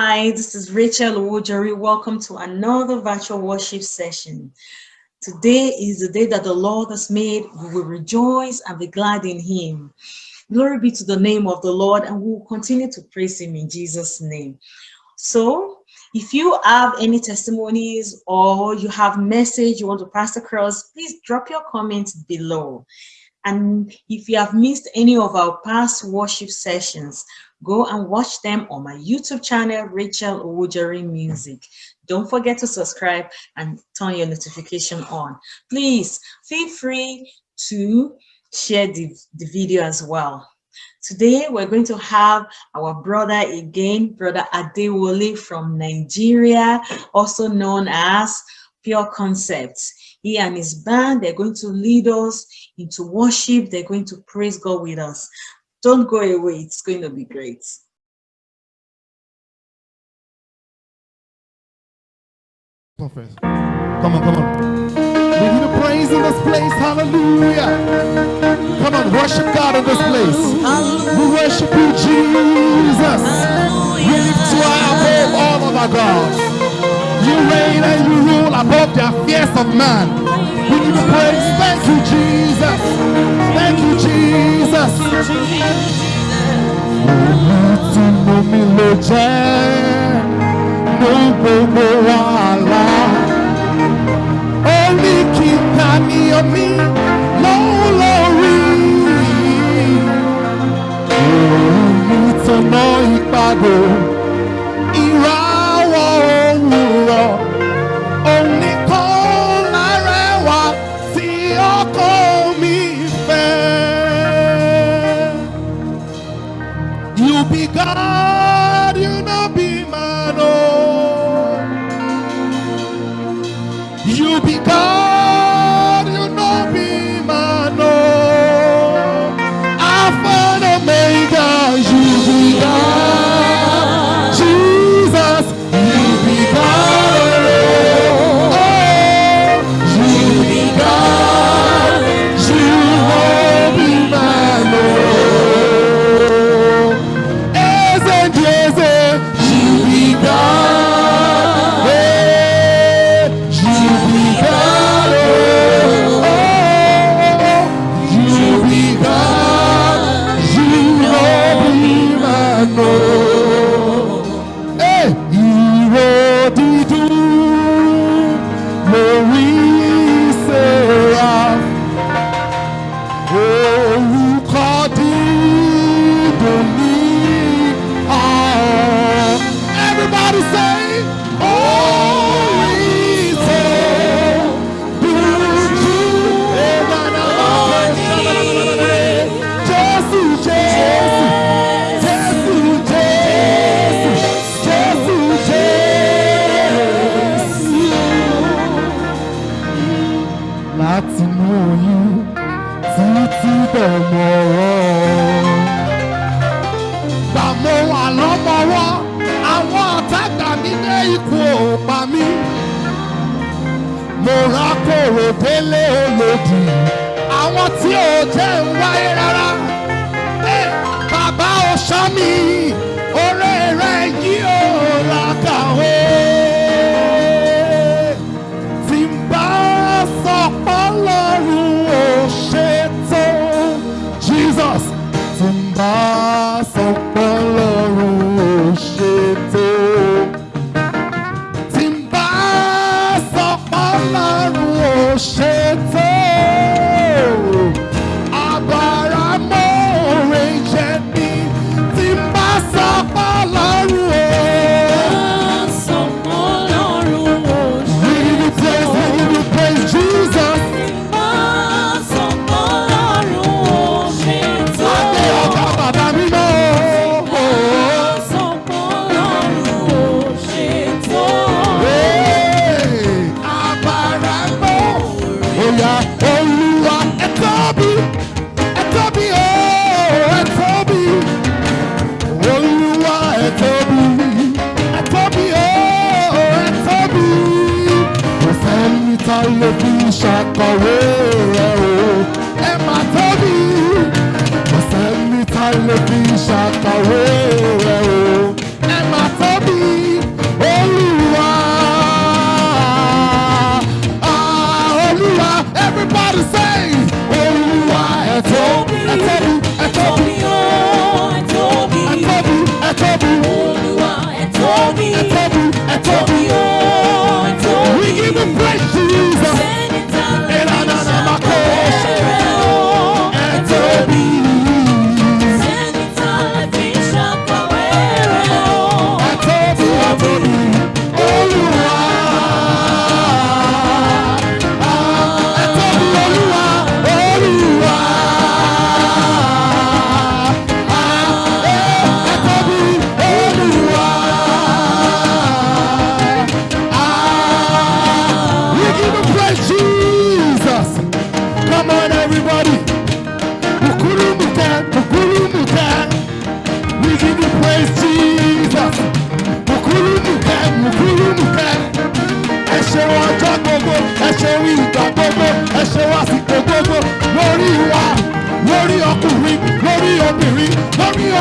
Hi, this is Rachel Owojari. Welcome to another virtual worship session. Today is the day that the Lord has made. We will rejoice and be glad in him. Glory be to the name of the Lord and we will continue to praise him in Jesus' name. So if you have any testimonies or you have message you want to pass across, please drop your comments below. And if you have missed any of our past worship sessions, go and watch them on my YouTube channel, Rachel Owojari Music. Don't forget to subscribe and turn your notification on. Please feel free to share the, the video as well. Today, we're going to have our brother again, brother Adewole from Nigeria, also known as Pure Concepts. He and his band, they're going to lead us into worship. They're going to praise God with us. Don't go away. It's going to be great. Come on, come on. We give you praise in this place. Hallelujah. Come on, worship God in this place. We worship you, Jesus. We lift you above all of our gods. You reign and you rule above the affairs of man. We give you praise. Thank you, Jesus. Thank you, Jesus. Olùtùnú mi ló jẹ́ ní gbogbo wàhálà. Orí kíkà ni omi lọ́wọ́ lórí. Olùtùnú ìpàdé túbọ̀ mọ̀ ọ́. Gbà mo wà lọ́mọwọ́, àwọn àtàgbà mi dé ikú ò pa mí. Mo ra kòrò délé olòdì, àwọn tí ò jẹ́ ń wáyé rárá. Bàbá ò ṣọ́ mi. Oh, olúwa ẹ tóbi ẹ tóbi ooo ẹ tóbi olúwa ẹ tóbi ẹ tóbi ooo ẹ tóbi kò sẹ́ni tá ló fi ṣàkọ̀wé rẹ o. Ẹ má tóbi kò sẹ́ni tá ló fi ṣàkọ̀wé rẹ.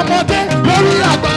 Ọmọdé lórí àgbàlagbà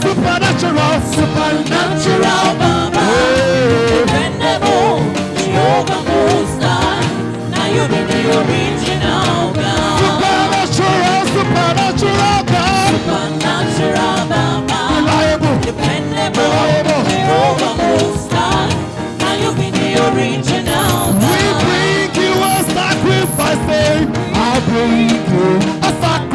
supernatural, supernatural Baba. Dependable, Most High. Now you the original Supernatural, supernatural Reliable, dependable, Most High. Now you the original We bring you a sacrifice, I bring you a sacrifice.